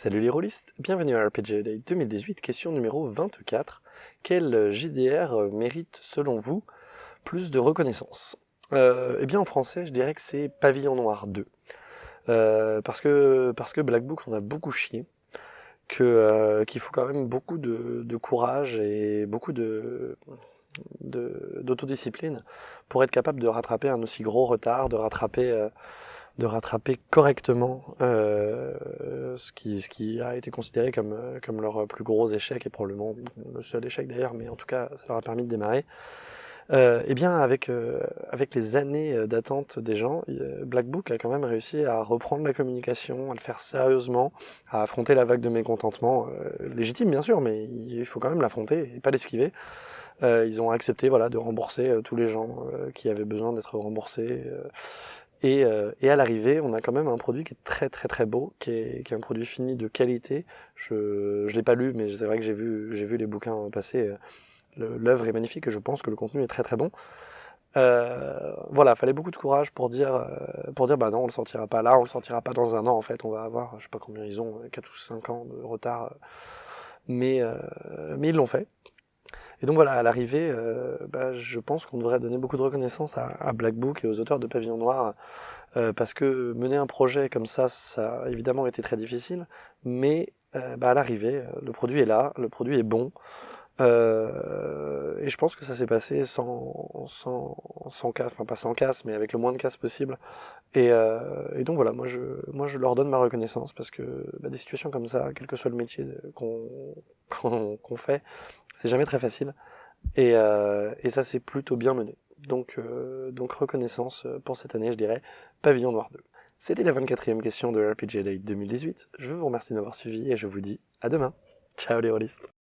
Salut les rôlistes, bienvenue à RPG Day 2018, question numéro 24. Quel JDR mérite selon vous plus de reconnaissance? Euh, Eh bien en français je dirais que c'est Pavillon Noir 2. Euh, parce, que, parce que Black Book on a beaucoup chié, euh, qu'il faut quand même beaucoup de, courage et beaucoup de d'autodiscipline pour être capable de rattraper un aussi gros retard, de rattraper de rattraper correctement euh, ce, qui, a été considéré comme, euh, comme leur plus gros échec, et probablement le seul échec d'ailleurs, mais en tout cas ça leur a permis de démarrer. Euh, eh bien avec, euh, les années d'attente des gens, Black Book a quand même réussi à reprendre la communication, à le faire sérieusement, à affronter la vague de mécontentement, légitime bien sûr, mais il faut quand même l'affronter et pas l'esquiver. ils ont accepté voilà, de rembourser tous les gens qui avaient besoin d'être remboursés. Et, euh, et, à l'arrivée, on a quand même un produit qui est très très très beau, qui est, qui est un produit fini de qualité. Je ne l'ai pas lu, mais c'est vrai que j'ai vu, vu les bouquins passer. L'œuvre est magnifique et je pense que le contenu est très très bon. Euh, voilà, fallait beaucoup de courage pour dire, euh, pour dire bah non, on le sortira pas là, on le sortira pas dans un an en fait, on va avoir, je sais pas combien ils ont, 4 ou 5 ans de retard, mais, euh, mais ils l'ont fait. Et donc voilà, à l'arrivée, euh, bah, je pense qu'on devrait donner beaucoup de reconnaissance à, Black Book et aux auteurs de Pavillon Noir, euh, parce que mener un projet comme ça, ça a évidemment été très difficile, mais euh, bah, à l'arrivée, le produit est là, le produit est bon, et je pense que ça s'est passé sans, sans, sans casse, enfin pas sans casse, mais avec le moins de casse possible. Et, et, donc voilà, moi je, moi je leur donne ma reconnaissance parce que bah, des situations comme ça, quel que soit le métier qu'on qu'on fait, c'est jamais très facile. Et, euh, et ça s'est plutôt bien mené. Donc, euh, donc reconnaissance pour cette année, je dirais, Pavillon Noir 2. C'était la 24e question de RPG Day 2018. Je vous remercie de m'avoir suivi et je vous dis à demain. Ciao les rôlistes